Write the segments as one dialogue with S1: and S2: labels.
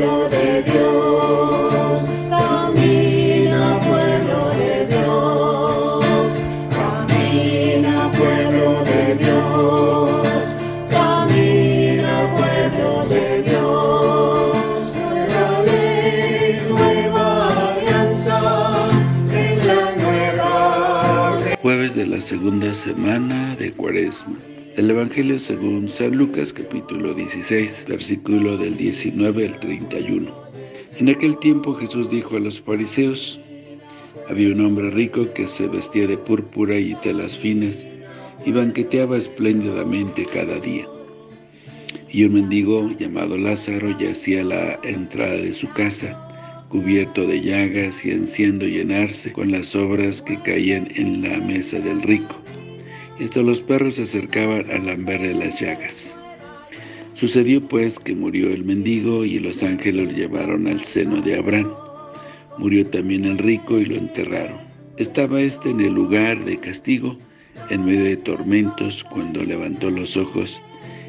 S1: pueblo de Dios, camina pueblo de Dios, camina pueblo de Dios, camina pueblo de Dios, nueva ley, nueva alianza, en la nueva
S2: Jueves de la segunda semana de Cuaresma. El Evangelio según San Lucas capítulo 16, versículo del 19 al 31. En aquel tiempo Jesús dijo a los fariseos, Había un hombre rico que se vestía de púrpura y telas finas y banqueteaba espléndidamente cada día. Y un mendigo llamado Lázaro yacía a la entrada de su casa, cubierto de llagas y ansiando llenarse con las obras que caían en la mesa del rico hasta los perros se acercaban a lamberle las llagas. Sucedió pues que murió el mendigo y los ángeles lo llevaron al seno de Abraham. Murió también el rico y lo enterraron. Estaba éste en el lugar de castigo, en medio de tormentos, cuando levantó los ojos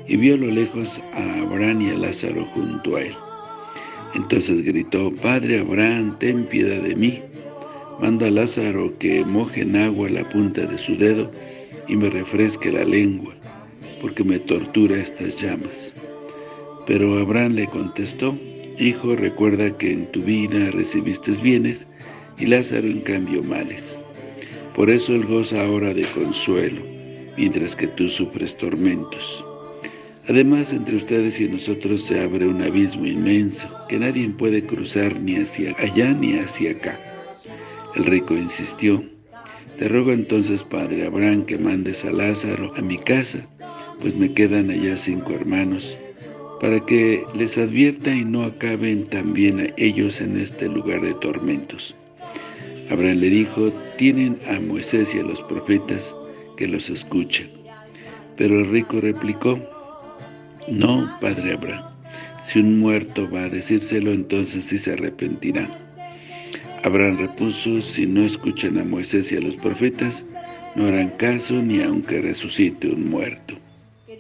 S2: y vio a lo lejos a Abraham y a Lázaro junto a él. Entonces gritó, Padre Abraham, ten piedad de mí. Manda a Lázaro que moje en agua la punta de su dedo y me refresque la lengua, porque me tortura estas llamas. Pero Abraham le contestó, Hijo, recuerda que en tu vida recibiste bienes, y Lázaro en cambio males. Por eso él goza ahora de consuelo, mientras que tú sufres tormentos. Además, entre ustedes y nosotros se abre un abismo inmenso, que nadie puede cruzar ni hacia allá ni hacia acá. El rico insistió, te ruego entonces, Padre Abraham, que mandes a Lázaro a mi casa, pues me quedan allá cinco hermanos, para que les advierta y no acaben también a ellos en este lugar de tormentos. Abraham le dijo, tienen a Moisés y a los profetas que los escuchen. Pero el rico replicó, no, Padre Abraham, si un muerto va a decírselo, entonces sí se arrepentirá. Abraham repuso, si no escuchan a Moisés y a los profetas, no harán caso ni aunque resucite un muerto.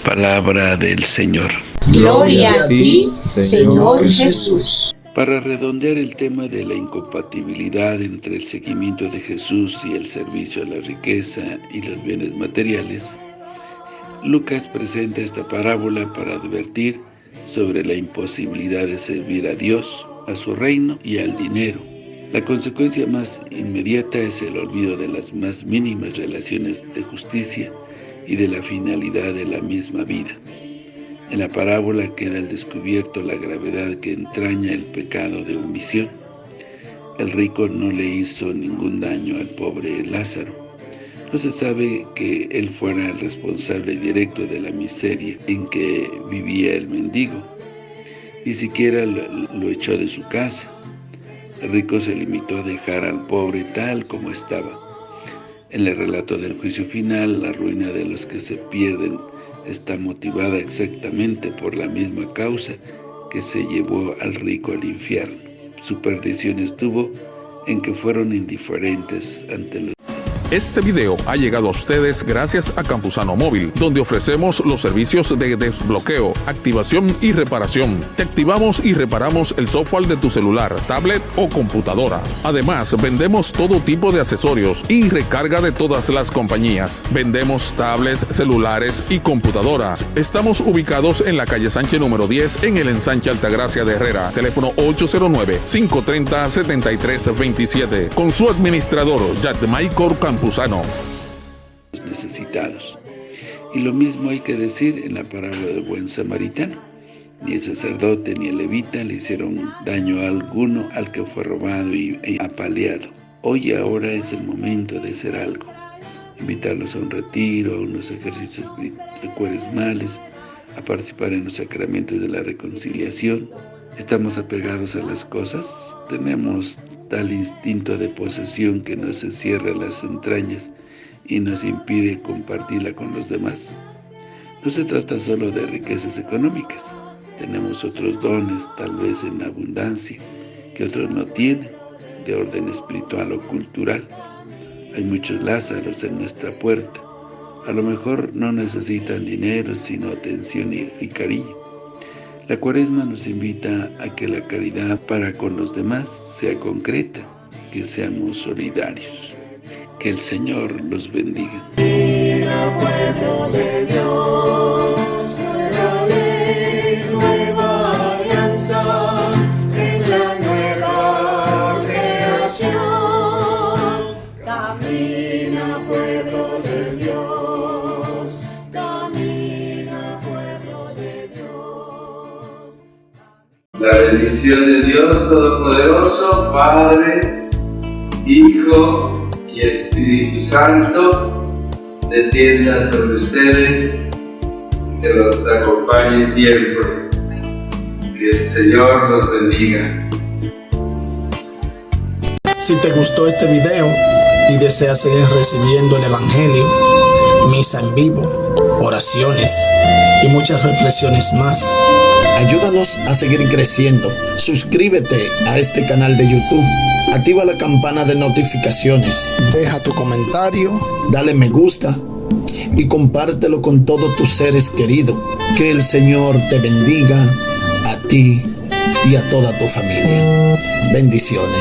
S2: Palabra del Señor.
S3: Gloria a ti, Señor Jesús.
S2: Para redondear el tema de la incompatibilidad entre el seguimiento de Jesús y el servicio a la riqueza y los bienes materiales, Lucas presenta esta parábola para advertir sobre la imposibilidad de servir a Dios, a su reino y al dinero, la consecuencia más inmediata es el olvido de las más mínimas relaciones de justicia y de la finalidad de la misma vida. En la parábola queda al descubierto la gravedad que entraña el pecado de omisión. El rico no le hizo ningún daño al pobre Lázaro. No se sabe que él fuera el responsable directo de la miseria en que vivía el mendigo. Ni siquiera lo echó de su casa el rico se limitó a dejar al pobre tal como estaba. En el relato del juicio final, la ruina de los que se pierden está motivada exactamente por la misma causa que se llevó al rico al infierno. Su perdición estuvo en que fueron indiferentes ante los
S4: este video ha llegado a ustedes gracias a Campusano Móvil, donde ofrecemos los servicios de desbloqueo, activación y reparación. Te activamos y reparamos el software de tu celular, tablet o computadora. Además, vendemos todo tipo de accesorios y recarga de todas las compañías. Vendemos tablets, celulares y computadoras. Estamos ubicados en la calle Sánchez número 10 en el ensanche Altagracia de Herrera. Teléfono 809-530-7327. Con su administrador, Michael Campos
S2: necesitados. Y lo mismo hay que decir en la parábola del buen samaritano. Ni el sacerdote ni el levita le hicieron daño alguno al que fue robado y, apaleado. Hoy ahora es el momento de hacer algo. Invitarlos a un retiro, a unos ejercicios cuaresmales, a participar en los sacramentos de la reconciliación. ¿Estamos apegados a las cosas? ¿Tenemos tal instinto de posesión que nos encierra las entrañas y nos impide compartirla con los demás. No se trata solo de riquezas económicas, tenemos otros dones, tal vez en abundancia, que otros no tienen, de orden espiritual o cultural. Hay muchos Lázaros en nuestra puerta. A lo mejor no necesitan dinero, sino atención y, y cariño.
S1: La cuaresma nos invita a que la caridad para con los demás sea concreta, que seamos solidarios. Que el Señor los bendiga.
S5: La bendición de Dios Todopoderoso, Padre, Hijo y Espíritu Santo, descienda sobre ustedes, que los acompañe siempre. Que el Señor los bendiga.
S6: Si te gustó este video y deseas seguir recibiendo el Evangelio, misa en vivo, oraciones y muchas reflexiones más, ayúdanos a seguir creciendo. Suscríbete a este canal de YouTube, activa la campana de notificaciones, deja tu comentario, dale me gusta y compártelo con todos tus seres queridos. Que el Señor te bendiga a ti y a toda tu familia. Bendiciones.